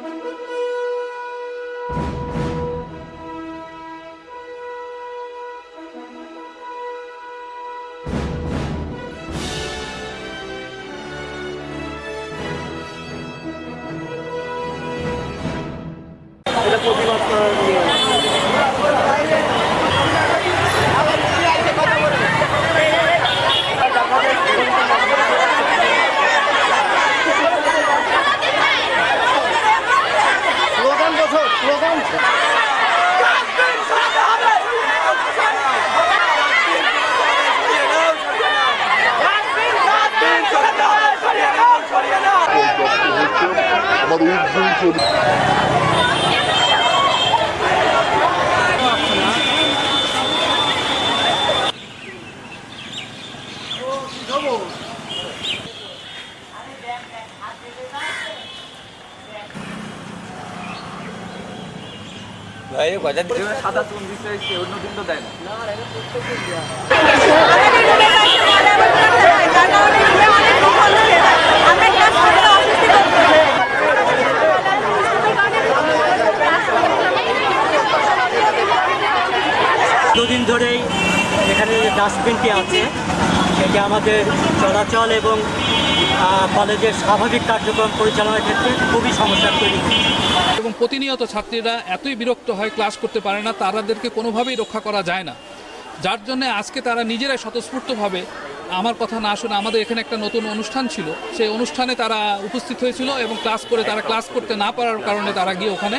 Gracias. Double. প্রচুর সাদা চুন অন্য দিন তো দেয় না দুদিন ধরেই এখানে যে ডাস্টবিনটি আছে সেটি আমাদের চলাচল এবং কলেজের স্বাভাবিক কার্যক্রম পরিচালনার ক্ষেত্রে খুবই সমস্যা। এবং প্রতিনিয়ত ছাত্রীরা এতই বিরক্ত হয়, ক্লাস করতে পারে না, তারাদেরকে কোনোভাবেই রক্ষা করা যায় না। যার জন্য আজকে তারা নিজেরাই স্বতঃস্ফূর্তভাবে আমার কথা না শুনে আমাদের এখানে একটা নতুন অনুষ্ঠান ছিল। সেই অনুষ্ঠানে তারা উপস্থিত হয়েছিল এবং ক্লাস করে, তারা ক্লাস করতে না পারার কারণে তারা গিয়ে ওখানে